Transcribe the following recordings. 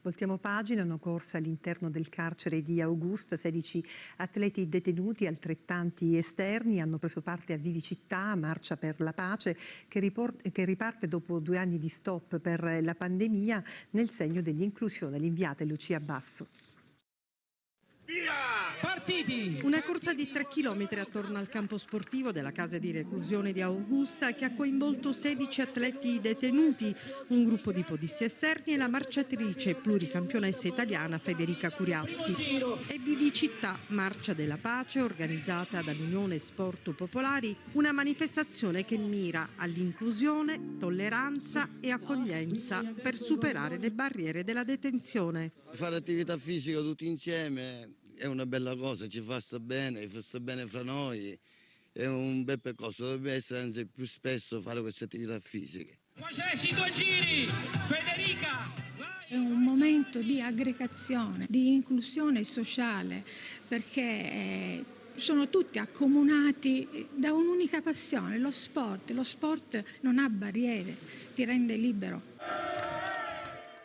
Voltiamo pagina, una corsa all'interno del carcere di Augusta, 16 atleti detenuti, altrettanti esterni, hanno preso parte a Vivicità, Marcia per la Pace, che, che riparte dopo due anni di stop per la pandemia nel segno dell'inclusione. L'inviata è Lucia Basso. Partiti! Una corsa di 3 km attorno al campo sportivo della casa di reclusione di Augusta che ha coinvolto 16 atleti detenuti, un gruppo di podisti esterni e la marciatrice pluricampionessa italiana Federica Curiazzi. E Vivicità, Marcia della Pace, organizzata dall'Unione Sport Popolari, una manifestazione che mira all'inclusione, tolleranza e accoglienza per superare le barriere della detenzione. Fare attività fisica tutti insieme è una bella cosa, ci fa sta bene, fa sta bene fra noi, è un bel percorso, dovrebbe essere anzi più spesso fare queste attività fisiche. Facessi due giri! Federica! È un momento di aggregazione, di inclusione sociale, perché eh, sono tutti accomunati da un'unica passione, lo sport. Lo sport non ha barriere, ti rende libero.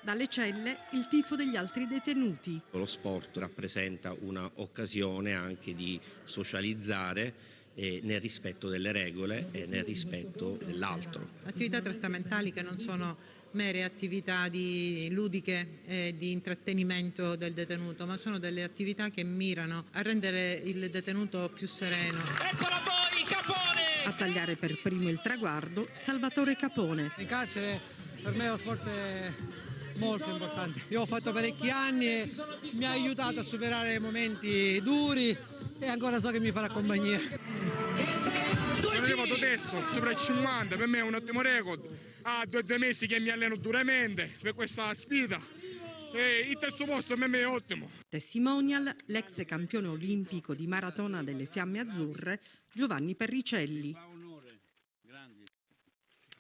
Dalle celle il tifo degli altri detenuti. Lo sport rappresenta un'occasione anche di socializzare eh, nel rispetto delle regole e nel rispetto dell'altro. Attività trattamentali che non sono mere attività di ludiche e di intrattenimento del detenuto, ma sono delle attività che mirano a rendere il detenuto più sereno. Eccola poi, Capone! A tagliare per primo il traguardo Salvatore Capone. In carcere per me lo sport è molto importante. Io ho fatto parecchi anni e mi ha aiutato a superare momenti duri e ancora so che mi farà compagnia. Sono arrivato terzo, sopra il 50, per me è un ottimo record. Ha due o due mesi che mi alleno duramente per questa sfida. E il terzo posto per me è ottimo. Testimonial l'ex campione olimpico di maratona delle Fiamme Azzurre Giovanni Perricelli.